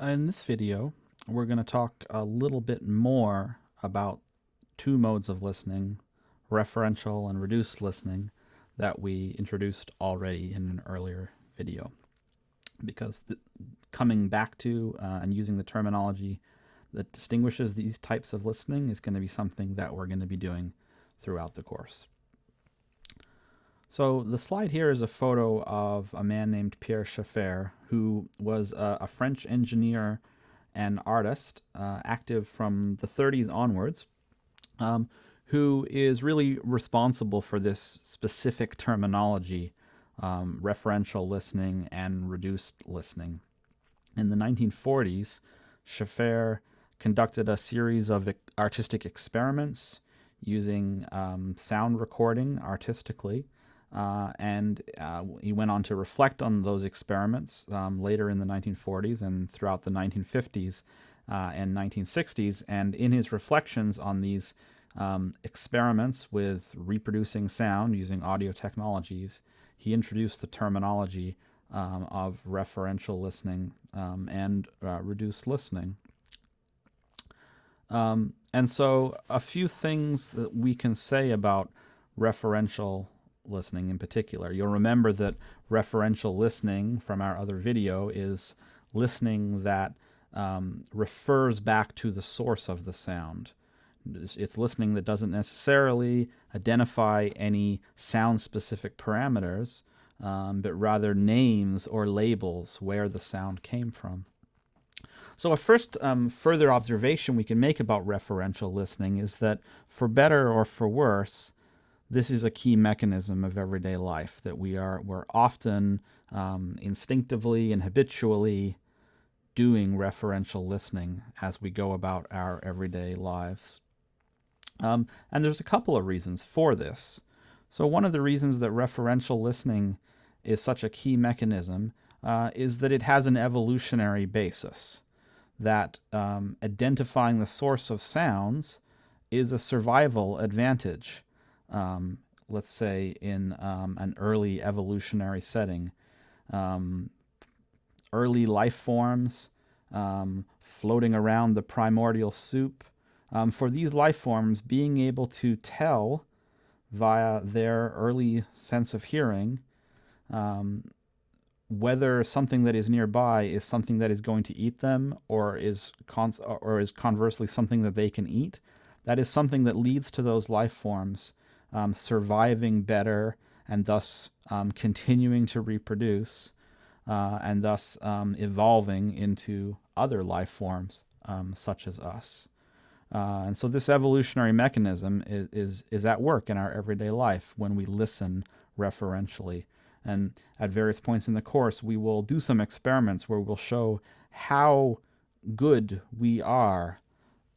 In this video, we're going to talk a little bit more about two modes of listening, referential and reduced listening, that we introduced already in an earlier video. Because coming back to uh, and using the terminology that distinguishes these types of listening is going to be something that we're going to be doing throughout the course. So the slide here is a photo of a man named Pierre Schaeffer, who was a, a French engineer and artist, uh, active from the 30s onwards, um, who is really responsible for this specific terminology, um, referential listening and reduced listening. In the 1940s, Schaeffer conducted a series of artistic experiments using um, sound recording artistically uh, and uh, he went on to reflect on those experiments um, later in the 1940s and throughout the 1950s uh, and 1960s. And in his reflections on these um, experiments with reproducing sound using audio technologies, he introduced the terminology um, of referential listening um, and uh, reduced listening. Um, and so, a few things that we can say about referential listening in particular. You'll remember that referential listening from our other video is listening that um, refers back to the source of the sound. It's listening that doesn't necessarily identify any sound-specific parameters, um, but rather names or labels where the sound came from. So a first um, further observation we can make about referential listening is that for better or for worse, this is a key mechanism of everyday life that we are we're often um, instinctively and habitually doing referential listening as we go about our everyday lives. Um, and there's a couple of reasons for this. So one of the reasons that referential listening is such a key mechanism uh, is that it has an evolutionary basis. That um, identifying the source of sounds is a survival advantage um, let's say in um, an early evolutionary setting. Um, early life forms um, floating around the primordial soup. Um, for these life forms, being able to tell via their early sense of hearing um, whether something that is nearby is something that is going to eat them or is or is conversely something that they can eat that is something that leads to those life forms um, surviving better and thus um, continuing to reproduce uh, and thus um, evolving into other life forms um, such as us. Uh, and so this evolutionary mechanism is, is, is at work in our everyday life when we listen referentially. And at various points in the course, we will do some experiments where we'll show how good we are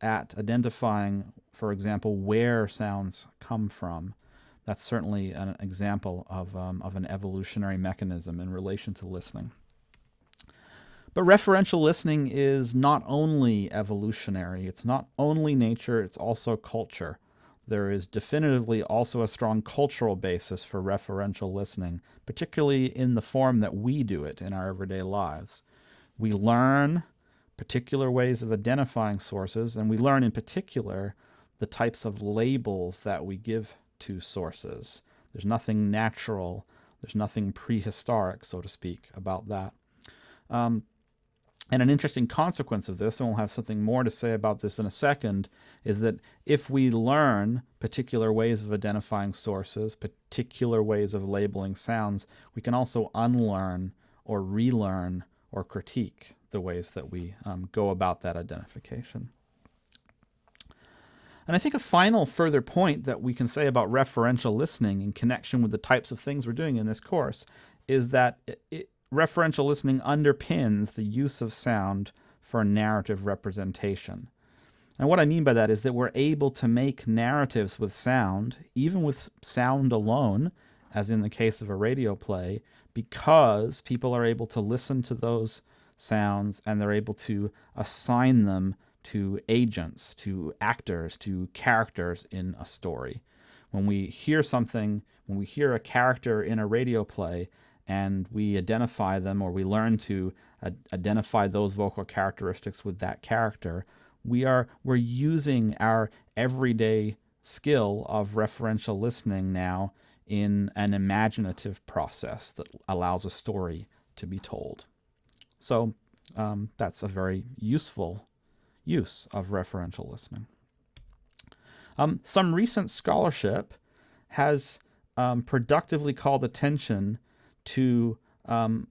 at identifying, for example, where sounds come from. That's certainly an example of, um, of an evolutionary mechanism in relation to listening. But referential listening is not only evolutionary, it's not only nature, it's also culture. There is definitively also a strong cultural basis for referential listening, particularly in the form that we do it in our everyday lives. We learn particular ways of identifying sources, and we learn in particular the types of labels that we give to sources. There's nothing natural, there's nothing prehistoric, so to speak, about that. Um, and an interesting consequence of this, and we'll have something more to say about this in a second, is that if we learn particular ways of identifying sources, particular ways of labeling sounds, we can also unlearn or relearn or critique the ways that we um, go about that identification. And I think a final further point that we can say about referential listening in connection with the types of things we're doing in this course is that it, it, referential listening underpins the use of sound for narrative representation. And what I mean by that is that we're able to make narratives with sound, even with sound alone, as in the case of a radio play, because people are able to listen to those sounds and they're able to assign them to agents, to actors, to characters in a story. When we hear something, when we hear a character in a radio play and we identify them or we learn to identify those vocal characteristics with that character, we are we're using our everyday skill of referential listening now in an imaginative process that allows a story to be told. So um, that's a very useful use of referential listening. Um, some recent scholarship has um, productively called attention to, um,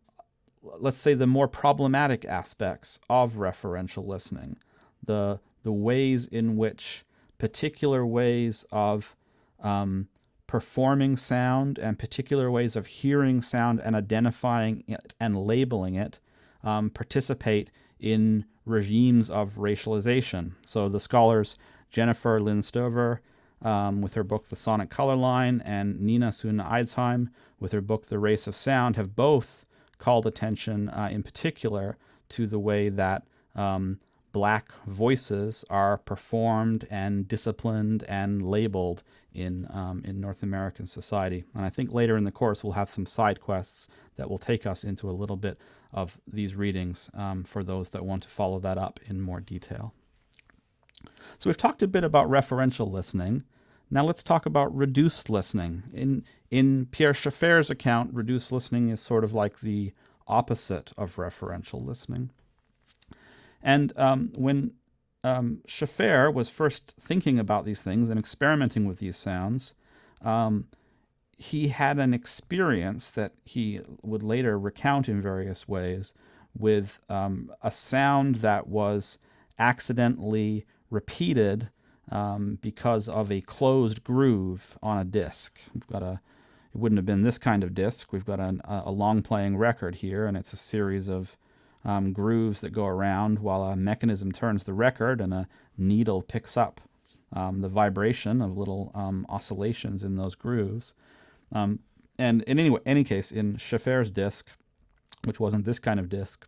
let's say, the more problematic aspects of referential listening, the the ways in which particular ways of um, performing sound and particular ways of hearing sound and identifying it and labeling it um, participate in regimes of racialization. So the scholars Jennifer Lynn Stoever um, with her book The Sonic Color Line and Nina Suna Eidsheim with her book The Race of Sound have both called attention uh, in particular to the way that um, black voices are performed and disciplined and labeled in, um, in North American society. And I think later in the course we'll have some side quests that will take us into a little bit of these readings um, for those that want to follow that up in more detail. So we've talked a bit about referential listening. Now let's talk about reduced listening. In, in Pierre Schaeffer's account, reduced listening is sort of like the opposite of referential listening. And um, when um, Schaeffer was first thinking about these things and experimenting with these sounds, um, he had an experience that he would later recount in various ways with um, a sound that was accidentally repeated um, because of a closed groove on a disc. We've got a, it wouldn't have been this kind of disc. We've got a, a long playing record here, and it's a series of um, grooves that go around while a mechanism turns the record and a needle picks up um, the vibration of little um, oscillations in those grooves. Um, and in any, any case, in Schaeffer's disc, which wasn't this kind of disc,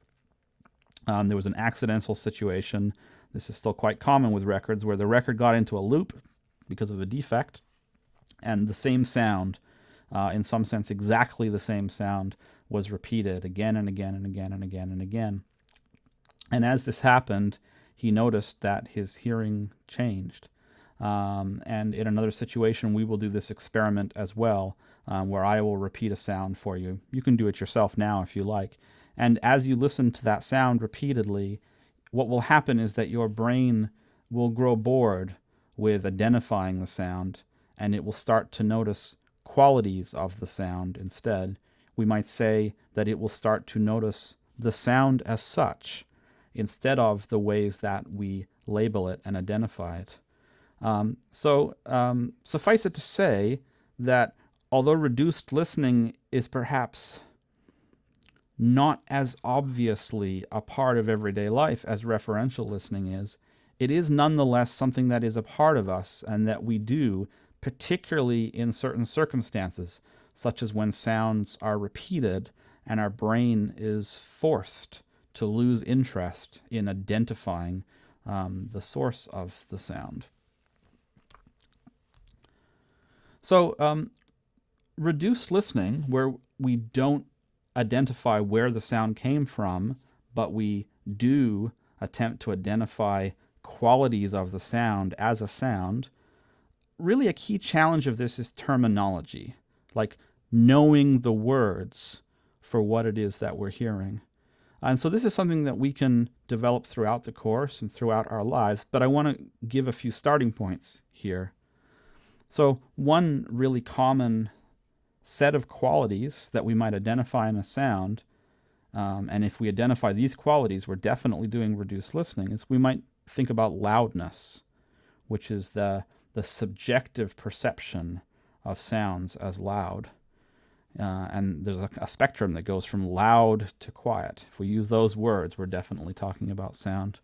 um, there was an accidental situation this is still quite common with records where the record got into a loop because of a defect, and the same sound, uh, in some sense exactly the same sound, was repeated again and again and again and again and again. And as this happened, he noticed that his hearing changed. Um, and in another situation, we will do this experiment as well, um, where I will repeat a sound for you. You can do it yourself now if you like. And as you listen to that sound repeatedly, what will happen is that your brain will grow bored with identifying the sound and it will start to notice qualities of the sound instead. We might say that it will start to notice the sound as such instead of the ways that we label it and identify it. Um, so um, suffice it to say that although reduced listening is perhaps not as obviously a part of everyday life as referential listening is, it is nonetheless something that is a part of us and that we do, particularly in certain circumstances, such as when sounds are repeated and our brain is forced to lose interest in identifying um, the source of the sound. So, um, reduced listening, where we don't identify where the sound came from, but we do attempt to identify qualities of the sound as a sound, really a key challenge of this is terminology, like knowing the words for what it is that we're hearing. And so this is something that we can develop throughout the course and throughout our lives, but I want to give a few starting points here. So one really common set of qualities that we might identify in a sound, um, and if we identify these qualities, we're definitely doing reduced listening, is we might think about loudness, which is the, the subjective perception of sounds as loud. Uh, and there's a, a, spectrum that goes from loud to quiet. If we use those words, we're definitely talking about sound.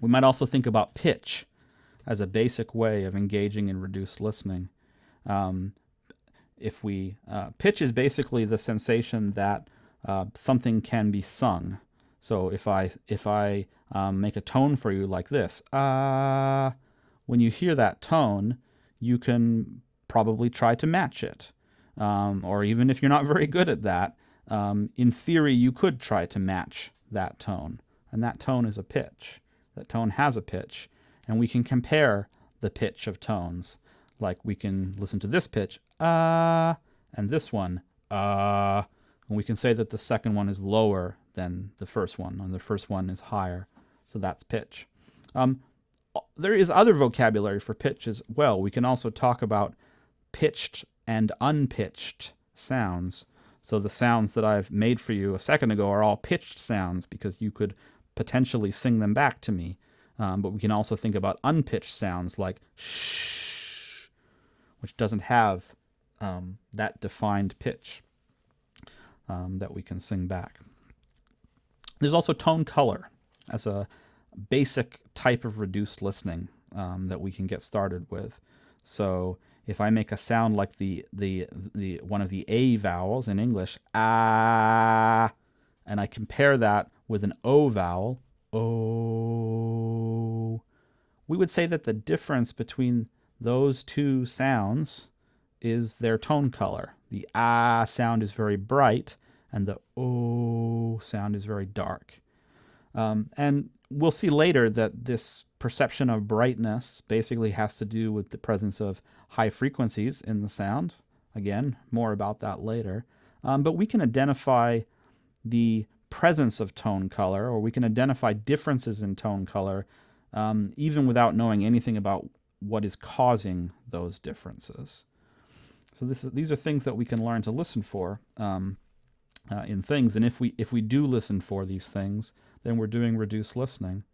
We might also think about pitch as a basic way of engaging in reduced listening. Um, if we uh, pitch is basically the sensation that uh, something can be sung. So if I if I um, make a tone for you like this, ah, when you hear that tone, you can probably try to match it. Um, or even if you're not very good at that, um, in theory, you could try to match that tone. And that tone is a pitch. That tone has a pitch. And we can compare the pitch of tones. Like we can listen to this pitch, ah, uh, and this one, ah. Uh, and we can say that the second one is lower than the first one, and the first one is higher. So that's pitch. Um, there is other vocabulary for pitch as well. We can also talk about pitched and unpitched sounds. So the sounds that I've made for you a second ago are all pitched sounds because you could potentially sing them back to me. Um, but we can also think about unpitched sounds like shh, which doesn't have um, that defined pitch um, that we can sing back. There's also tone color as a basic type of reduced listening um, that we can get started with. So if I make a sound like the the the one of the a vowels in English, ah, and I compare that with an o vowel, o, we would say that the difference between those two sounds is their tone color. The ah sound is very bright, and the o sound is very dark. Um, and we'll see later that this perception of brightness basically has to do with the presence of high frequencies in the sound. Again, more about that later. Um, but we can identify the presence of tone color, or we can identify differences in tone color, um, even without knowing anything about what is causing those differences. So this is, these are things that we can learn to listen for um, uh, in things. And if we if we do listen for these things, then we're doing reduced listening.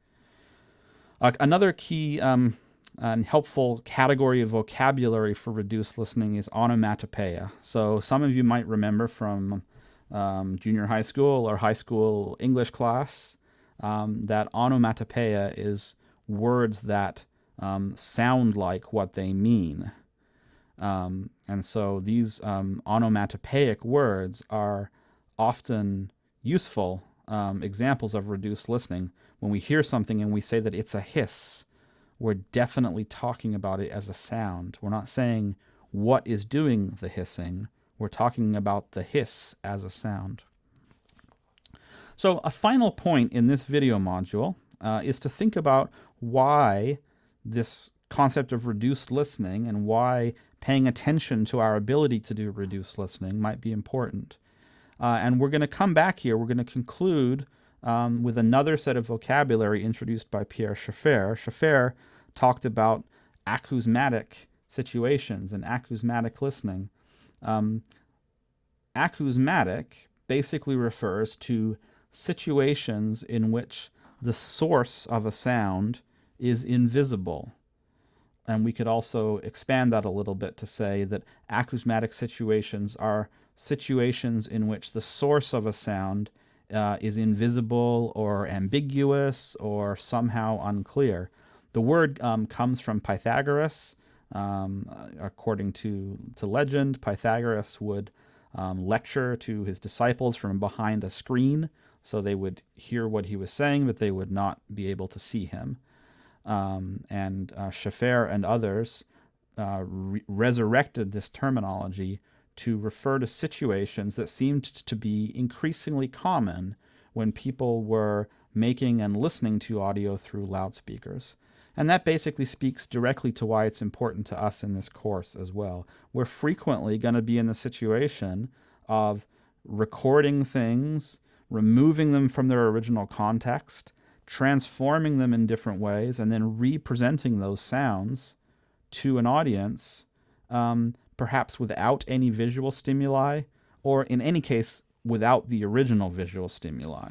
Uh, another key um, and helpful category of vocabulary for reduced listening is onomatopoeia. So some of you might remember from um, junior high school or high school English class um, that onomatopoeia is words that um, sound like what they mean. Um, and so these um, onomatopoeic words are often useful um, examples of reduced listening. When we hear something and we say that it's a hiss, we're definitely talking about it as a sound. We're not saying what is doing the hissing. We're talking about the hiss as a sound. So a final point in this video module uh, is to think about why this concept of reduced listening and why paying attention to our ability to do reduced listening might be important. Uh, and we're going to come back here. We're going to conclude um, with another set of vocabulary introduced by Pierre Schaeffer. Schaeffer talked about acousmatic situations and acousmatic listening. Um, acousmatic basically refers to situations in which the source of a sound is invisible. And we could also expand that a little bit to say that acousmatic situations are situations in which the source of a sound uh, is invisible or ambiguous or somehow unclear. The word um, comes from Pythagoras. Um, according to, to legend, Pythagoras would um, lecture to his disciples from behind a screen so they would hear what he was saying, but they would not be able to see him. Um, and uh, and others uh, re resurrected this terminology to refer to situations that seemed to be increasingly common when people were making and listening to audio through loudspeakers. And that basically speaks directly to why it's important to us in this course as well. We're frequently going to be in the situation of recording things, removing them from their original context, transforming them in different ways, and then representing those sounds to an audience um, perhaps without any visual stimuli, or in any case, without the original visual stimuli.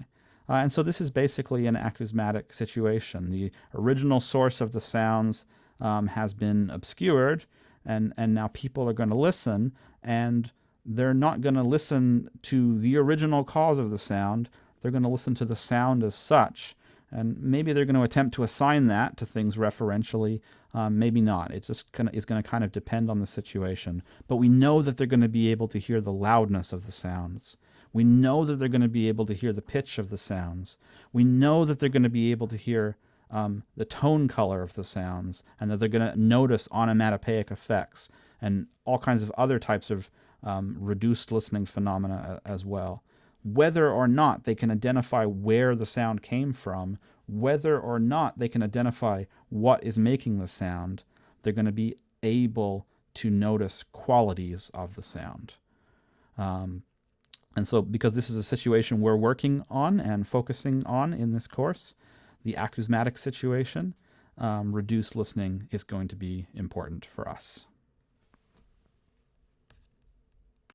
Uh, and so this is basically an acousmatic situation. The original source of the sounds um, has been obscured, and, and now people are going to listen, and they're not going to listen to the original cause of the sound. They're going to listen to the sound as such. And maybe they're going to attempt to assign that to things referentially, um, maybe not. It's just gonna it's going to kind of depend on the situation. But we know that they're going to be able to hear the loudness of the sounds. We know that they're going to be able to hear the pitch of the sounds. We know that they're going to be able to hear um, the tone color of the sounds, and that they're going to notice onomatopoeic effects and all kinds of other types of um, reduced listening phenomena as well. Whether or not they can identify where the sound came from, whether or not they can identify what is making the sound, they're going to be able to notice qualities of the sound. Um, and so, because this is a situation we're working on and focusing on in this course, the acousmatic situation, um, reduced listening is going to be important for us.